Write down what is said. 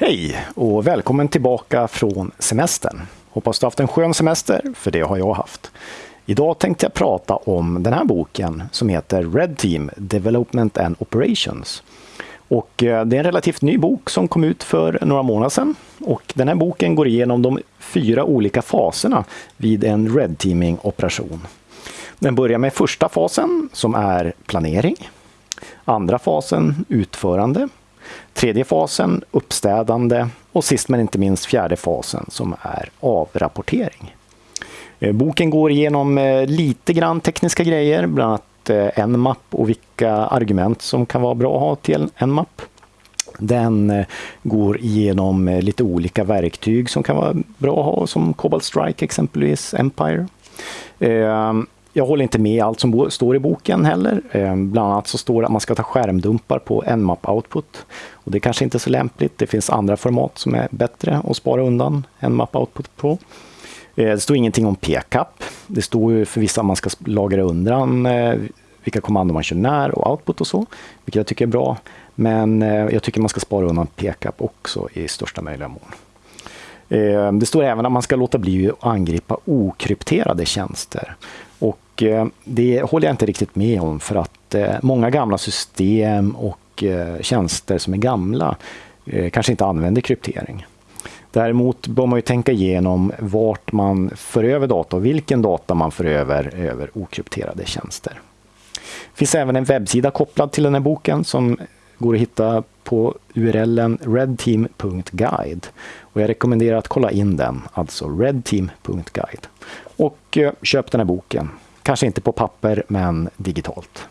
Hej och välkommen tillbaka från semestern. Hoppas du haft en skön semester, för det har jag haft. Idag tänkte jag prata om den här boken som heter Red Team Development and Operations. Och eh, det är en relativt ny bok som kom ut för några månader sedan. Och den här boken går igenom de fyra olika faserna vid en Red Teaming-operation. Den börjar med första fasen som är planering. Andra fasen utförande. Tredje fasen uppstädande och sist men inte minst fjärde fasen som är avrapportering. Eh, boken går igenom eh, lite grann tekniska grejer, bland annat eh, en mapp och vilka argument som kan vara bra att ha till Nmap. Den går igenom lite olika verktyg som kan vara bra att ha, som Cobalt Strike exempelvis, Empire. Jag håller inte med allt som står i boken heller. Ehm, bland annat så står det att man ska ta skärmdumpar på Nmap Output. Och det är kanske inte är så lämpligt. Det finns andra format som är bättre att spara undan Nmap Output på. Ehm, det står ingenting om PCAP. Det står ju för vissa att man ska lagra undan eh, vilka kommandon man kör när och output och så, vilket jag tycker är bra. Men eh, jag tycker man ska spara undan PCAP också i största möjliga mån. Ehm, det står även att man ska låta bli att angripa okrypterade tjänster. Och eh, det håller jag inte riktigt med om för att eh, många gamla system och eh, tjänster som är gamla kanske inte använder kryptering. Däremot bör man ju tänka igenom vart man för över data och vilken data man för över över okrypterade tjänster. Det finns även en webbsida kopplad till den här boken som går att hitta på urlen redteam.guide. Och jag rekommenderar att kolla in den, alltså redteam.guide. Och eh, köp den här boken. Kanske inte på papper, men digitalt.